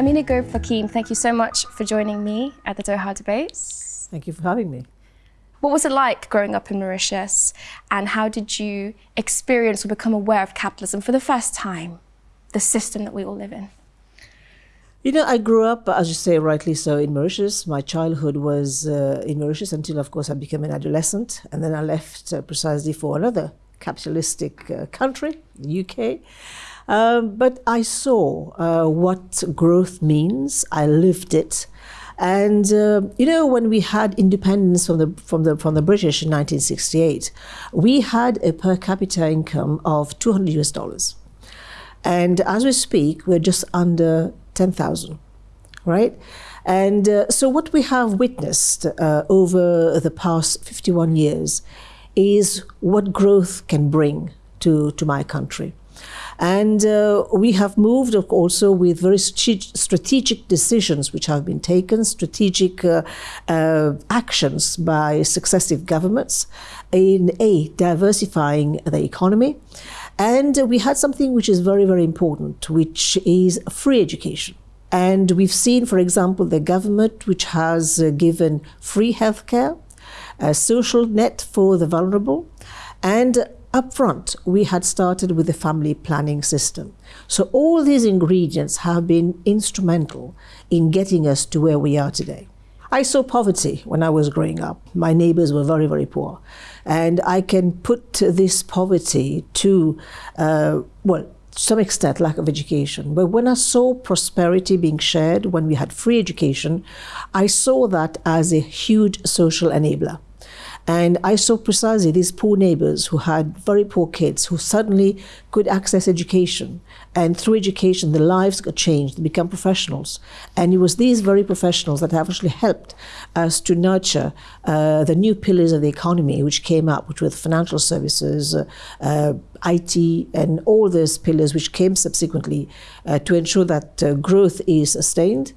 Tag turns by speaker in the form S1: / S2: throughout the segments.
S1: Ameenah Gurib-Fakim, thank you so much for joining me at the Doha Debates.
S2: Thank you for having me.
S1: What was it like growing up in Mauritius and how did you experience or become aware of capitalism for the first time, the system that we all live in?
S2: You know, I grew up, as you say, rightly so, in Mauritius. My childhood was uh, in Mauritius until, of course, I became an adolescent. And then I left uh, precisely for another capitalistic uh, country, the UK. Um, but I saw uh, what growth means. I lived it. And uh, you know, when we had independence from the from the from the British in 1968, we had a per capita income of 200 US dollars, and as we speak, we're just under 10,000, right? And uh, so, what we have witnessed uh, over the past 51 years is what growth can bring to to my country. And uh, we have moved also with very strategic decisions which have been taken, strategic uh, uh, actions by successive governments in A, diversifying the economy. And we had something which is very, very important, which is free education. And we've seen, for example, the government which has uh, given free healthcare, a social net for the vulnerable, and up front, we had started with the family planning system. So all these ingredients have been instrumental in getting us to where we are today. I saw poverty when I was growing up. My neighbors were very, very poor. And I can put this poverty to, uh, well, to some extent, lack of education. But when I saw prosperity being shared, when we had free education, I saw that as a huge social enabler. And I saw precisely these poor neighbors who had very poor kids who suddenly could access education. And through education, their lives got changed, they become professionals. And it was these very professionals that have actually helped us to nurture uh, the new pillars of the economy which came up, which were financial services, uh, uh, IT, and all those pillars which came subsequently uh, to ensure that uh, growth is sustained.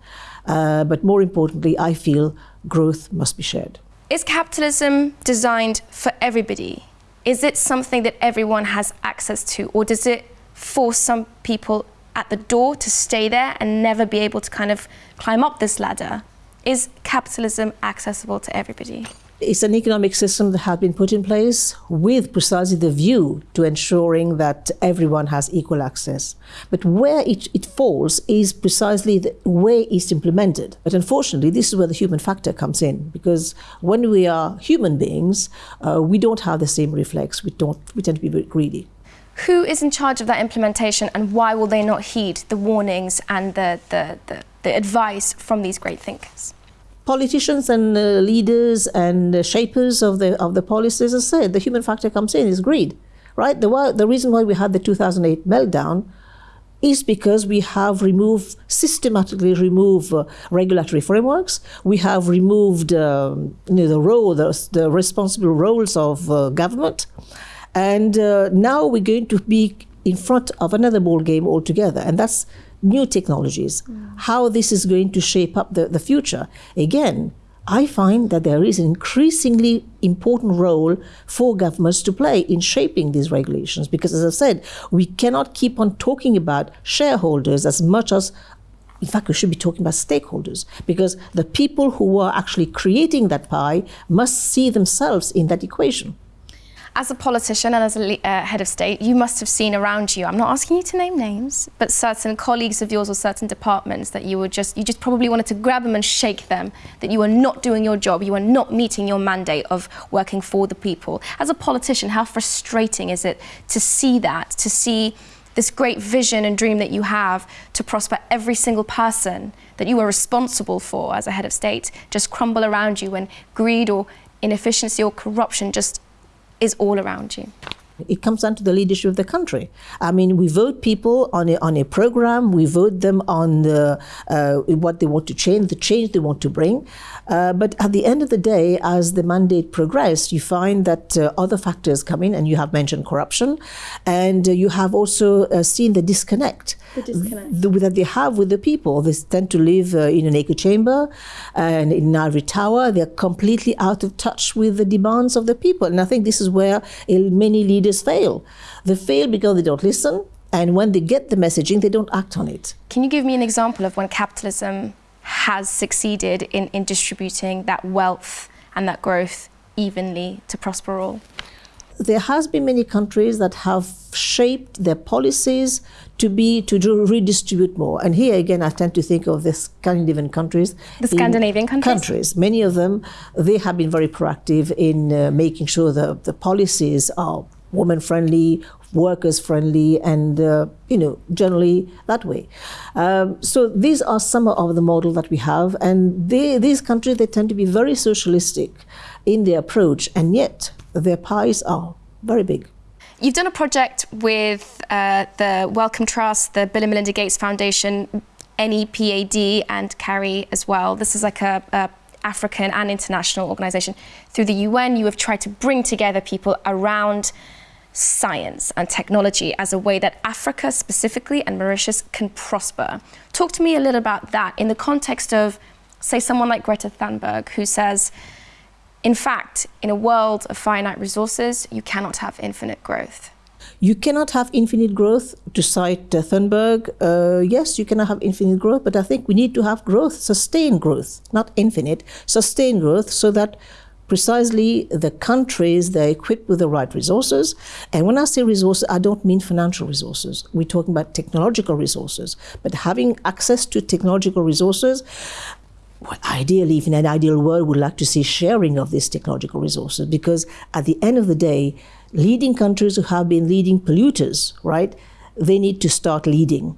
S2: Uh, but more importantly, I feel growth must be shared.
S1: Is capitalism designed for everybody? Is it something that everyone has access to? Or does it force some people at the door to stay there and never be able to kind of climb up this ladder? Is capitalism accessible to everybody?
S2: It's an economic system that has been put in place with precisely the view to ensuring that everyone has equal access. But where it, it falls is precisely the way it's implemented. But unfortunately, this is where the human factor comes in, because when we are human beings, uh, we don't have the same reflex. We, don't, we tend to be very greedy.
S1: Who is in charge of that implementation and why will they not heed the warnings and the, the, the, the advice from these great thinkers?
S2: Politicians and uh, leaders and uh, shapers of the of the policies, as I said, the human factor comes in is greed, right? The the reason why we had the 2008 meltdown is because we have removed systematically removed uh, regulatory frameworks. We have removed um, you know, the role, the, the responsible roles of uh, government, and uh, now we're going to be in front of another ball game altogether, and that's new technologies, mm. how this is going to shape up the, the future. Again, I find that there is an increasingly important role for governments to play in shaping these regulations because, as I said, we cannot keep on talking about shareholders as much as in fact, we should be talking about stakeholders because the people who are actually creating that pie must see themselves in that equation.
S1: As a politician and as a uh, head of state, you must have seen around you, I'm not asking you to name names, but certain colleagues of yours or certain departments that you were just, you just probably wanted to grab them and shake them, that you are not doing your job, you are not meeting your mandate of working for the people. As a politician, how frustrating is it to see that, to see this great vision and dream that you have to prosper every single person that you are responsible for as a head of state just crumble around you when greed or inefficiency or corruption just is all around you.
S2: It comes down to the leadership of the country. I mean, we vote people on a, on a program, we vote them on the, uh, what they want to change, the change they want to bring. Uh, but at the end of the day, as the mandate progressed, you find that uh, other factors come in, and you have mentioned corruption, and uh, you have also uh, seen the disconnect,
S1: the disconnect.
S2: That they have with the people. They tend to live uh, in an echo chamber and in an ivory tower. They're completely out of touch with the demands of the people. And I think this is where many leaders fail. They fail because they don't listen And when they get the messaging, they don't act on it.
S1: Can you give me an example of when capitalism has succeeded in, in distributing that wealth and that growth evenly to prosper all?
S2: There has been many countries that have shaped their policies to be to do, redistribute more. And here again, I tend to think of the Scandinavian countries.
S1: The Scandinavian countries?
S2: Countries. Many of them, they have been very proactive in uh, making sure that the policies are woman friendly, workers friendly, and uh, you know generally that way. Um, so these are some of the model that we have, and they, these countries they tend to be very socialistic in their approach, and yet their pies are very big.
S1: You've done a project with uh, the Wellcome Trust, the Bill and Melinda Gates Foundation, NEPAD, and CARI as well. This is like a, a African and international organization. Through the UN, you have tried to bring together people around science and technology as a way that Africa specifically and Mauritius can prosper. Talk to me a little about that in the context of, say, someone like Greta Thunberg, who says, in fact, in a world of finite resources, you cannot have infinite growth.
S2: You cannot have infinite growth. To cite Thunberg, uh, yes, you cannot have infinite growth, but I think we need to have growth, sustained growth, not infinite, sustained growth, so that precisely the countries they're equipped with the right resources. And when I say resources, I don't mean financial resources. We're talking about technological resources. But having access to technological resources, well, ideally, if in an ideal world, we'd like to see sharing of these technological resources because at the end of the day, leading countries who have been leading polluters, right, they need to start leading.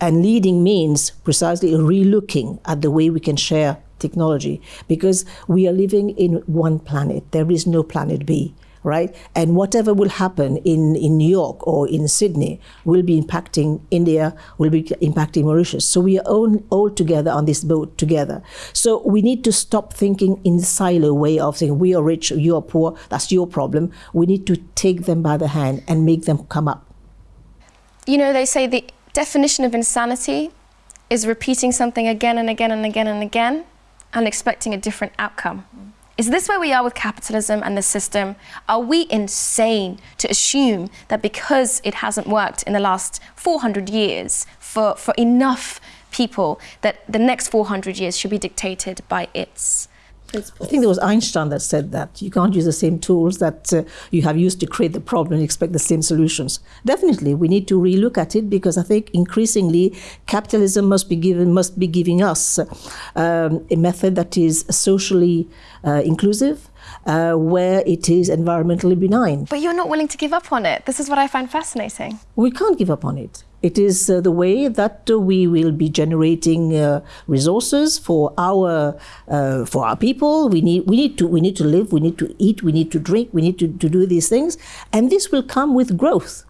S2: And leading means precisely relooking at the way we can share technology because we are living in one planet. There is no planet B right? And whatever will happen in, in New York or in Sydney will be impacting India, will be impacting Mauritius. So we are all, all together on this boat together. So we need to stop thinking in silo way of saying we are rich, you are poor, that's your problem. We need to take them by the hand and make them come up.
S1: You know, they say the definition of insanity is repeating something again and again and again and again and expecting a different outcome. Is this where we are with capitalism and the system? Are we insane to assume that because it hasn't worked in the last 400 years for, for enough people, that the next 400 years should be dictated by its
S2: principles. I think there was Einstein that said that you can't use the same tools that uh, you have used to create the problem and expect the same solutions. Definitely, we need to relook at it because I think increasingly capitalism must be given must be giving us um, a method that is socially uh, inclusive. Uh, where it is environmentally benign.
S1: But you're not willing to give up on it. This is what I find fascinating.
S2: We can't give up on it. It is uh, the way that uh, we will be generating uh, resources for our uh, for our people. We need we need to we need to live. We need to eat. We need to drink. We need to, to do these things, and this will come with growth.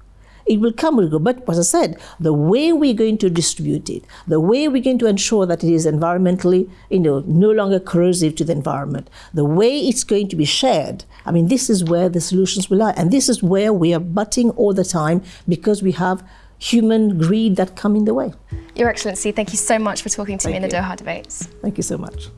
S2: It will come with growth. But as I said, the way we're going to distribute it, the way we're going to ensure that it is environmentally, you know, no longer corrosive to the environment, the way it's going to be shared. I mean, this is where the solutions will lie, and this is where we are butting all the time because we have human greed that come in the way.
S1: Your Excellency, thank you so much for talking to
S2: thank
S1: me in the. Doha debates.
S2: Thank you so much.